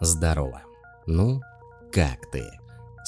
Здорово. Ну, как ты?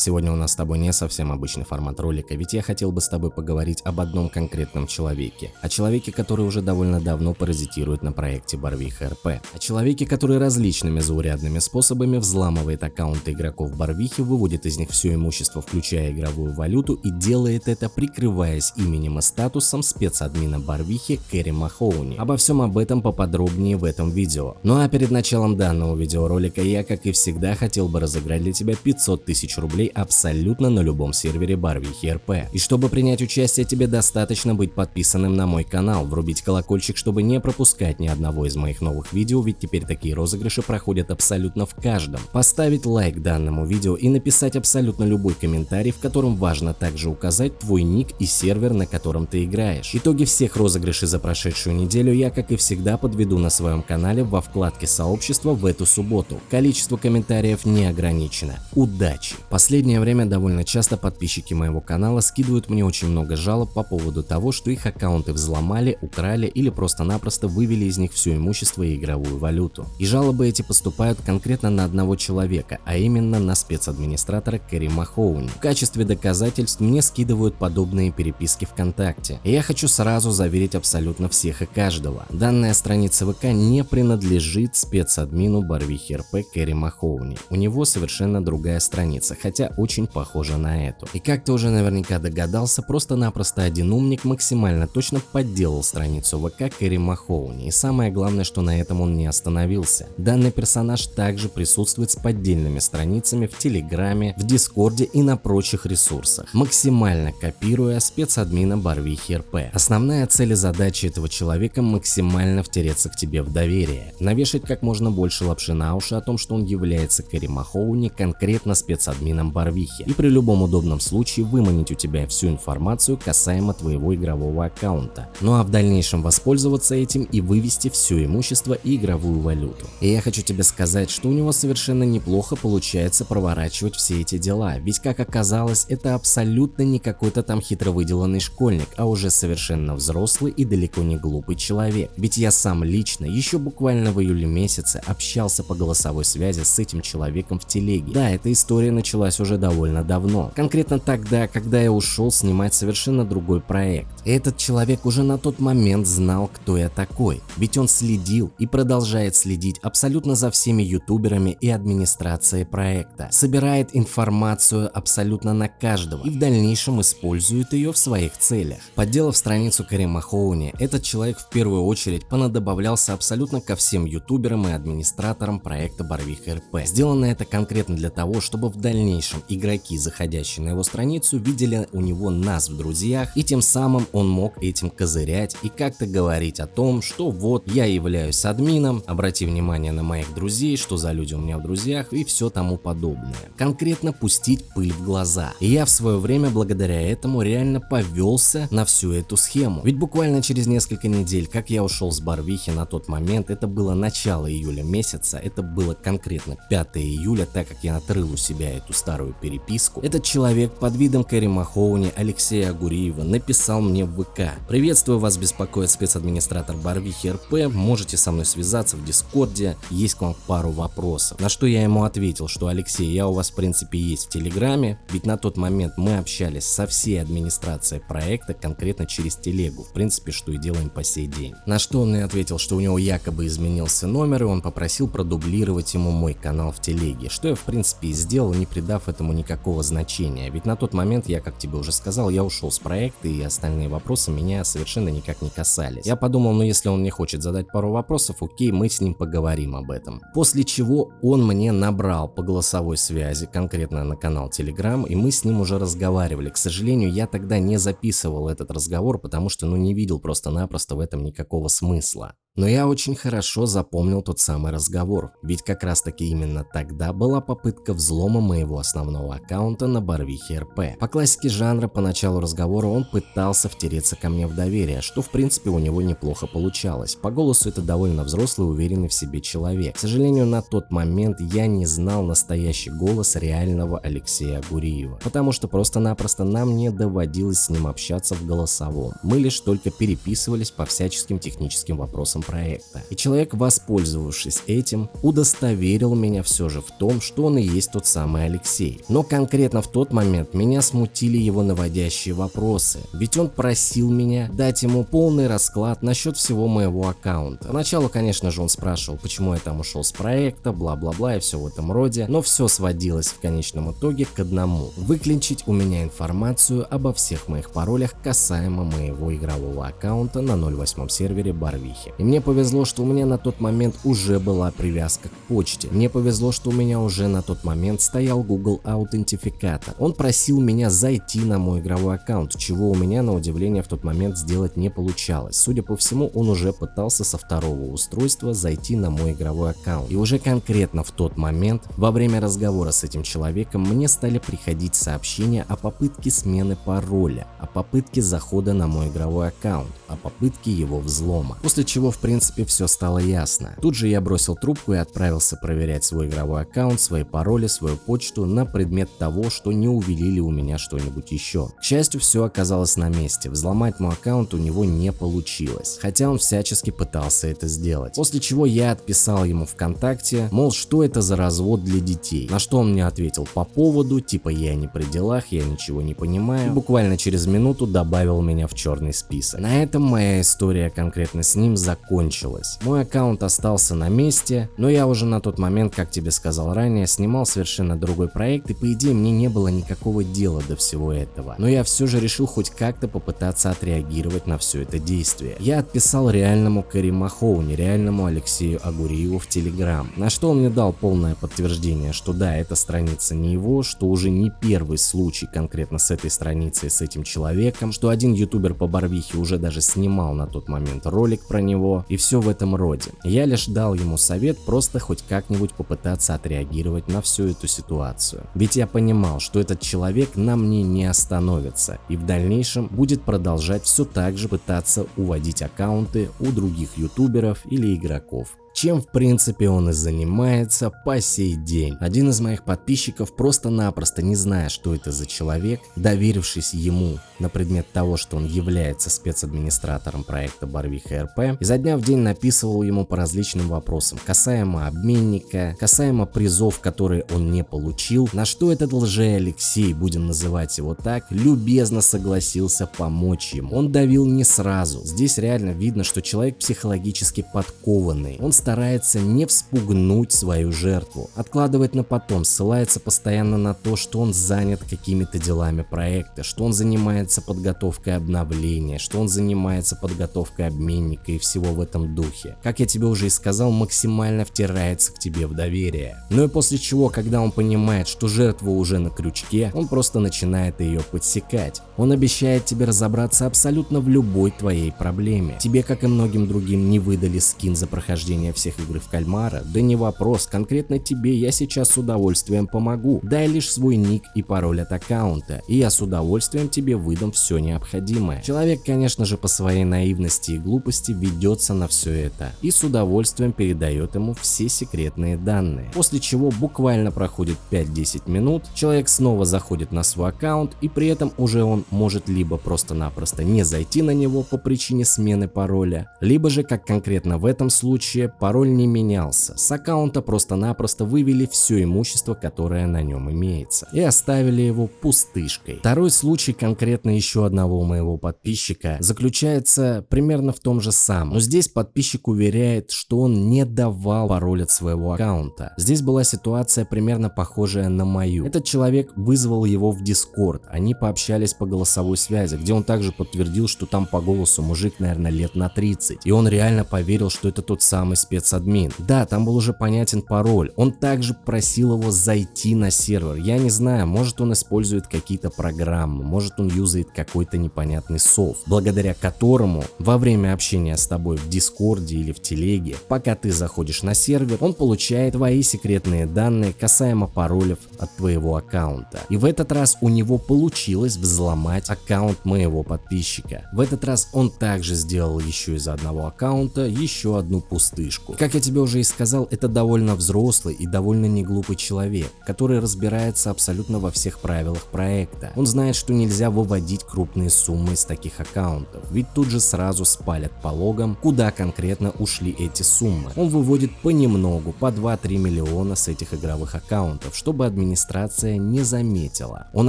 Сегодня у нас с тобой не совсем обычный формат ролика, ведь я хотел бы с тобой поговорить об одном конкретном человеке. О человеке, который уже довольно давно паразитирует на проекте Барвиха РП. О человеке, который различными заурядными способами взламывает аккаунты игроков Барвихи, выводит из них все имущество, включая игровую валюту, и делает это, прикрываясь именем и статусом спецадмина Барвихи Кэрри Махоуни. Обо всем об этом поподробнее в этом видео. Ну а перед началом данного видеоролика я, как и всегда, хотел бы разыграть для тебя 500 тысяч рублей абсолютно на любом сервере Барвихи РП. И чтобы принять участие, тебе достаточно быть подписанным на мой канал, врубить колокольчик, чтобы не пропускать ни одного из моих новых видео, ведь теперь такие розыгрыши проходят абсолютно в каждом. Поставить лайк данному видео и написать абсолютно любой комментарий, в котором важно также указать твой ник и сервер, на котором ты играешь. Итоги всех розыгрышей за прошедшую неделю я, как и всегда, подведу на своем канале во вкладке сообщества в эту субботу. Количество комментариев не ограничено. Удачи! Последний последнее время довольно часто подписчики моего канала скидывают мне очень много жалоб по поводу того, что их аккаунты взломали, украли или просто-напросто вывели из них все имущество и игровую валюту. И жалобы эти поступают конкретно на одного человека, а именно на спецадминистратора Кэрри Махоуни. В качестве доказательств мне скидывают подобные переписки ВКонтакте. И я хочу сразу заверить абсолютно всех и каждого. Данная страница ВК не принадлежит спецадмину Барвихи РП Кэрри Махоуни. У него совершенно другая страница, хотя очень похожа на эту. И как ты уже наверняка догадался, просто-напросто один умник максимально точно подделал страницу ВК Кэрри Махоуни. И самое главное, что на этом он не остановился. Данный персонаж также присутствует с поддельными страницами в Телеграме, в Дискорде и на прочих ресурсах, максимально копируя спецадмина Барвихи РП. Основная цель и задача этого человека максимально втереться к тебе в доверие, навешать как можно больше лапши на уши о том, что он является Кэрри Махоуни, конкретно спецадмином Барвихи Барвихе и при любом удобном случае выманить у тебя всю информацию касаемо твоего игрового аккаунта. Ну а в дальнейшем воспользоваться этим и вывести все имущество и игровую валюту. И я хочу тебе сказать, что у него совершенно неплохо получается проворачивать все эти дела, ведь как оказалось, это абсолютно не какой-то там хитро выделанный школьник, а уже совершенно взрослый и далеко не глупый человек. Ведь я сам лично еще буквально в июле месяце общался по голосовой связи с этим человеком в телеге. Да, эта история началась уже уже довольно давно. Конкретно тогда, когда я ушел снимать совершенно другой проект. Этот человек уже на тот момент знал, кто я такой. Ведь он следил и продолжает следить абсолютно за всеми ютуберами и администрацией проекта. Собирает информацию абсолютно на каждого и в дальнейшем использует ее в своих целях. Подделав страницу Карима Хоуни, этот человек в первую очередь понадобавлялся абсолютно ко всем ютуберам и администраторам проекта Барвих РП. Сделано это конкретно для того, чтобы в дальнейшем игроки, заходящие на его страницу, видели у него нас в друзьях, и тем самым он мог этим козырять и как-то говорить о том, что вот я являюсь админом, обрати внимание на моих друзей, что за люди у меня в друзьях и все тому подобное. Конкретно пустить пыль в глаза. И я в свое время благодаря этому реально повелся на всю эту схему. Ведь буквально через несколько недель, как я ушел с Барвихи на тот момент, это было начало июля месяца, это было конкретно 5 июля, так как я отрыл у себя эту старую старую переписку, этот человек под видом Кэрри Махоуни Алексея Агуриева написал мне в ВК. Приветствую вас, беспокоит спецадминистратор Барвихи РП, можете со мной связаться в Дискорде, есть к вам пару вопросов. На что я ему ответил, что Алексей, я у вас в принципе есть в Телеграме, ведь на тот момент мы общались со всей администрацией проекта конкретно через телегу, в принципе, что и делаем по сей день. На что он мне ответил, что у него якобы изменился номер и он попросил продублировать ему мой канал в телеге, что я в принципе и сделал, не придав этому никакого значения, ведь на тот момент я, как тебе уже сказал, я ушел с проекта и остальные вопросы меня совершенно никак не касались. Я подумал, ну если он не хочет задать пару вопросов, окей, мы с ним поговорим об этом. После чего он мне набрал по голосовой связи, конкретно на канал Telegram, и мы с ним уже разговаривали. К сожалению, я тогда не записывал этот разговор, потому что ну не видел просто-напросто в этом никакого смысла. Но я очень хорошо запомнил тот самый разговор, ведь как раз таки именно тогда была попытка взлома моего основного аккаунта на Барвихе РП. По классике жанра по началу разговора он пытался втереться ко мне в доверие, что в принципе у него неплохо получалось. По голосу это довольно взрослый уверенный в себе человек. К сожалению, на тот момент я не знал настоящий голос реального Алексея Гуриева, потому что просто-напросто нам не доводилось с ним общаться в голосовом. Мы лишь только переписывались по всяческим техническим вопросам проекта. И человек, воспользовавшись этим, удостоверил меня все же в том, что он и есть тот самый Алексей. Но конкретно в тот момент меня смутили его наводящие вопросы, ведь он просил меня дать ему полный расклад насчет всего моего аккаунта. Поначалу, конечно же, он спрашивал, почему я там ушел с проекта, бла-бла-бла и все в этом роде, но все сводилось в конечном итоге к одному – выключить у меня информацию обо всех моих паролях касаемо моего игрового аккаунта на 08 сервере Барвихи. И мне повезло, что у меня на тот момент уже была привязка к почте. Мне повезло, что у меня уже на тот момент стоял Google аутентификатор. Он просил меня зайти на мой игровой аккаунт, чего у меня на удивление в тот момент сделать не получалось. Судя по всему, он уже пытался со второго устройства зайти на мой игровой аккаунт. И уже конкретно в тот момент, во время разговора с этим человеком, мне стали приходить сообщения о попытке смены пароля, о попытке захода на мой игровой аккаунт, о попытке его взлома. После чего в принципе все стало ясно. Тут же я бросил трубку и отправился проверять свой игровой аккаунт, свои пароли, свою почту на предмет того, что не увели ли у меня что-нибудь еще. К счастью, все оказалось на месте, взломать мой аккаунт у него не получилось, хотя он всячески пытался это сделать. После чего я отписал ему ВКонтакте, мол, что это за развод для детей, на что он мне ответил по поводу, типа я не при делах, я ничего не понимаю, и буквально через минуту добавил меня в черный список. На этом моя история конкретно с ним закончилась. Мой аккаунт остался на месте, но я уже на тот момент, как тебе сказал ранее, снимал совершенно другой проект и по идее мне не было никакого дела до всего этого. Но я все же решил хоть как-то попытаться отреагировать на все это действие. Я отписал реальному Кари Махоуни, реальному Алексею Агуриеву в Телеграм, на что он мне дал полное подтверждение, что да, эта страница не его, что уже не первый случай конкретно с этой страницей, с этим человеком, что один ютубер по Барвихе уже даже снимал на тот момент ролик про него и все в этом роде. Я лишь дал ему совет просто хоть как-нибудь попытаться отреагировать на всю эту ситуацию. Ведь я понимал, что этот человек на мне не остановится и в дальнейшем будет продолжать все так же пытаться уводить аккаунты у других ютуберов или игроков чем в принципе он и занимается по сей день. Один из моих подписчиков просто-напросто не зная, что это за человек, доверившись ему на предмет того, что он является спецадминистратором проекта Барвиха РП, изо дня в день написывал ему по различным вопросам, касаемо обменника, касаемо призов, которые он не получил, на что этот лже Алексей, будем называть его так, любезно согласился помочь ему. Он давил не сразу, здесь реально видно, что человек психологически подкованный, он старается не вспугнуть свою жертву, откладывает на потом, ссылается постоянно на то, что он занят какими-то делами проекта, что он занимается подготовкой обновления, что он занимается подготовкой обменника и всего в этом духе. Как я тебе уже и сказал, максимально втирается к тебе в доверие. Ну и после чего, когда он понимает, что жертва уже на крючке, он просто начинает ее подсекать. Он обещает тебе разобраться абсолютно в любой твоей проблеме. Тебе, как и многим другим, не выдали скин за прохождение всех игр в кальмара? Да не вопрос, конкретно тебе я сейчас с удовольствием помогу. Дай лишь свой ник и пароль от аккаунта, и я с удовольствием тебе выдам все необходимое. Человек, конечно же, по своей наивности и глупости ведется на все это и с удовольствием передает ему все секретные данные. После чего буквально проходит 5-10 минут, человек снова заходит на свой аккаунт и при этом уже он может либо просто-напросто не зайти на него по причине смены пароля, либо же, как конкретно в этом случае, пароль не менялся. С аккаунта просто-напросто вывели все имущество, которое на нем имеется, и оставили его пустышкой. Второй случай конкретно еще одного моего подписчика заключается примерно в том же самом, но здесь подписчик уверяет, что он не давал пароль от своего аккаунта. Здесь была ситуация примерно похожая на мою. Этот человек вызвал его в Discord, они пообщались по голосовой связи, где он также подтвердил, что там по голосу мужик, наверное, лет на 30, и он реально поверил, что это тот самый спецадмин. Да, там был уже понятен пароль. Он также просил его зайти на сервер. Я не знаю, может он использует какие-то программы, может он юзает какой-то непонятный софт, благодаря которому во время общения с тобой в Дискорде или в Телеге, пока ты заходишь на сервер, он получает твои секретные данные касаемо паролев от твоего аккаунта. И в этот раз у него получилось взломать аккаунт моего подписчика. В этот раз он также сделал еще из одного аккаунта еще одну пустышку поддержку. Как я тебе уже и сказал, это довольно взрослый и довольно неглупый человек, который разбирается абсолютно во всех правилах проекта. Он знает, что нельзя выводить крупные суммы из таких аккаунтов, ведь тут же сразу спалят по логам, куда конкретно ушли эти суммы. Он выводит понемногу, по 2-3 миллиона с этих игровых аккаунтов, чтобы администрация не заметила. Он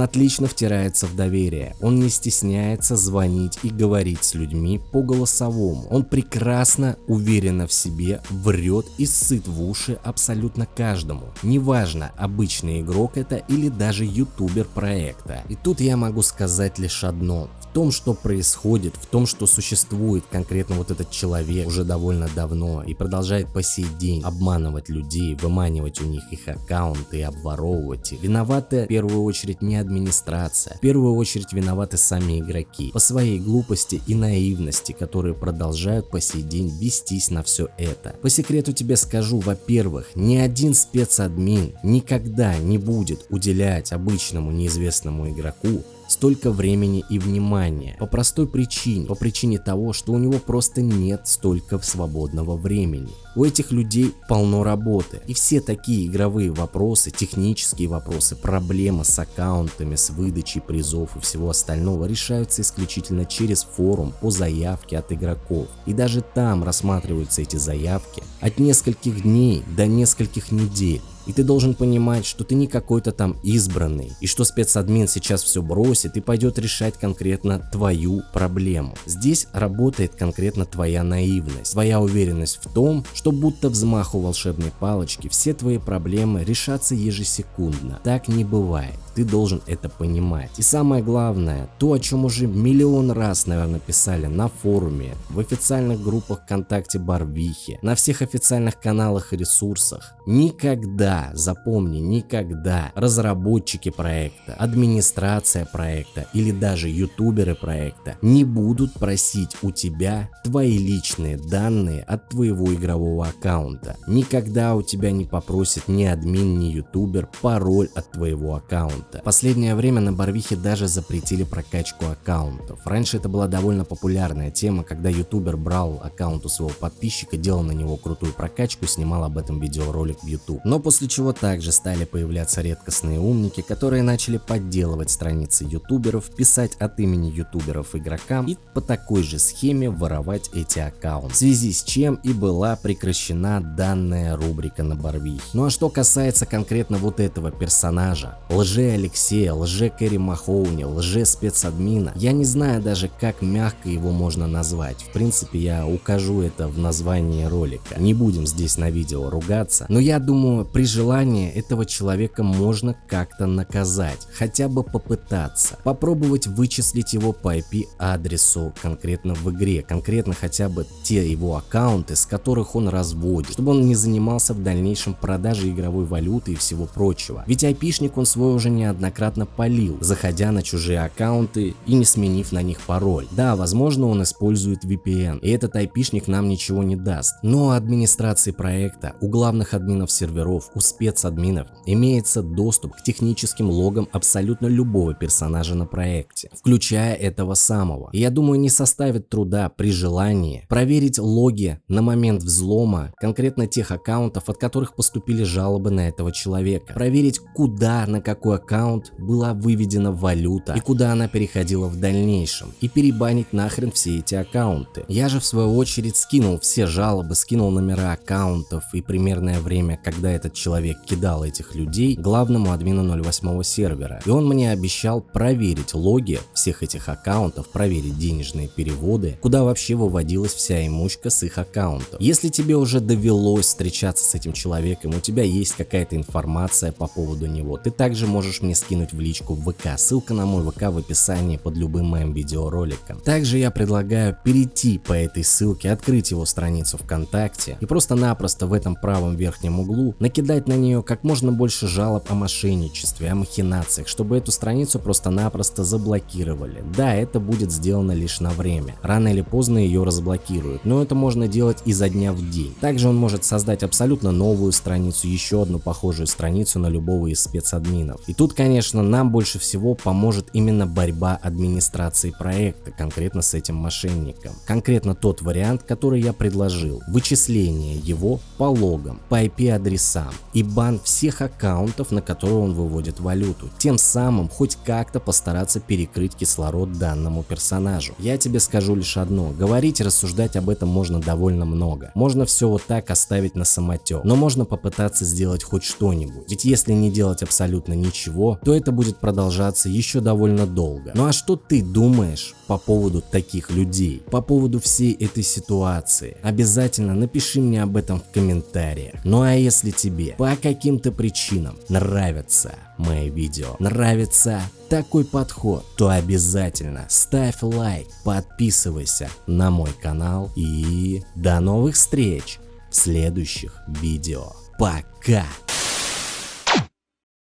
отлично втирается в доверие, он не стесняется звонить и говорить с людьми по голосовому. Он прекрасно, уверенно в себе, врет и сыт в уши абсолютно каждому. Неважно, обычный игрок это или даже ютубер проекта. И тут я могу сказать лишь одно том, что происходит, в том, что существует конкретно вот этот человек уже довольно давно и продолжает по сей день обманывать людей, выманивать у них их аккаунты и обворовывать их. Виноваты в первую очередь не администрация, в первую очередь виноваты сами игроки по своей глупости и наивности, которые продолжают по сей день вестись на все это. По секрету тебе скажу, во-первых, ни один спецадмин никогда не будет уделять обычному неизвестному игроку столько времени и внимания. По простой причине, по причине того, что у него просто нет столько свободного времени. У этих людей полно работы. И все такие игровые вопросы, технические вопросы, проблемы с аккаунтами, с выдачей призов и всего остального решаются исключительно через форум по заявке от игроков. И даже там рассматриваются эти заявки от нескольких дней до нескольких недель. И ты должен понимать, что ты не какой-то там избранный, и что спецадмин сейчас все бросит и пойдет решать конкретно твою проблему. Здесь работает конкретно твоя наивность, твоя уверенность в том, что будто взмаху волшебной палочки все твои проблемы решатся ежесекундно. Так не бывает. Ты должен это понимать. И самое главное, то, о чем уже миллион раз, наверное, писали на форуме, в официальных группах ВКонтакте Барвихи, на всех официальных каналах и ресурсах. Никогда, запомни, никогда разработчики проекта, администрация проекта или даже ютуберы проекта не будут просить у тебя твои личные данные от твоего игрового аккаунта. Никогда у тебя не попросит ни админ, ни ютубер пароль от твоего аккаунта аккаунта. последнее время на Барвихе даже запретили прокачку аккаунтов. Раньше это была довольно популярная тема, когда ютубер брал аккаунт у своего подписчика, делал на него крутую прокачку, снимал об этом видеоролик в YouTube. Но после чего также стали появляться редкостные умники, которые начали подделывать страницы ютуберов, писать от имени ютуберов игрокам и по такой же схеме воровать эти аккаунты. В связи с чем и была прекращена данная рубрика на Барвихе. Ну а что касается конкретно вот этого персонажа, лже Алексея, лже Кэрри Махоуни, лже спецадмина. Я не знаю даже как мягко его можно назвать. В принципе я укажу это в названии ролика. Не будем здесь на видео ругаться. Но я думаю при желании этого человека можно как-то наказать. Хотя бы попытаться. Попробовать вычислить его по IP адресу конкретно в игре. Конкретно хотя бы те его аккаунты, с которых он разводит. Чтобы он не занимался в дальнейшем продажей игровой валюты и всего прочего. Ведь айпишник он свой уже не неоднократно полил, заходя на чужие аккаунты и не сменив на них пароль. Да, возможно он использует VPN, и этот айпишник нам ничего не даст. Но у администрации проекта, у главных админов серверов, у спецадминов имеется доступ к техническим логам абсолютно любого персонажа на проекте, включая этого самого. И я думаю не составит труда при желании проверить логи на момент взлома конкретно тех аккаунтов, от которых поступили жалобы на этого человека. Проверить куда, на какой аккаунт аккаунт была выведена валюта и куда она переходила в дальнейшем, и перебанить нахрен все эти аккаунты. Я же в свою очередь скинул все жалобы, скинул номера аккаунтов и примерное время, когда этот человек кидал этих людей главному админу 08 сервера. И он мне обещал проверить логи всех этих аккаунтов, проверить денежные переводы, куда вообще выводилась вся имучка с их аккаунтов. Если тебе уже довелось встречаться с этим человеком, у тебя есть какая-то информация по поводу него, ты также можешь мне скинуть в личку в ВК, ссылка на мой ВК в описании под любым моим видеороликом. Также я предлагаю перейти по этой ссылке, открыть его страницу ВКонтакте и просто-напросто в этом правом верхнем углу накидать на нее как можно больше жалоб о мошенничестве, о махинациях, чтобы эту страницу просто-напросто заблокировали. Да, это будет сделано лишь на время. Рано или поздно ее разблокируют, но это можно делать изо дня в день. Также он может создать абсолютно новую страницу, еще одну похожую страницу на любого из спецадминов. И тут, конечно, нам больше всего поможет именно борьба администрации проекта, конкретно с этим мошенником. Конкретно тот вариант, который я предложил. Вычисление его по логам, по IP-адресам и бан всех аккаунтов, на которые он выводит валюту. Тем самым хоть как-то постараться перекрыть кислород данному персонажу. Я тебе скажу лишь одно. Говорить и рассуждать об этом можно довольно много. Можно все вот так оставить на самотек. Но можно попытаться сделать хоть что-нибудь. Ведь если не делать абсолютно ничего, то это будет продолжаться еще довольно долго. Ну а что ты думаешь по поводу таких людей? По поводу всей этой ситуации? Обязательно напиши мне об этом в комментариях. Ну а если тебе по каким-то причинам нравятся мои видео, нравится такой подход, то обязательно ставь лайк, подписывайся на мой канал и до новых встреч в следующих видео. Пока!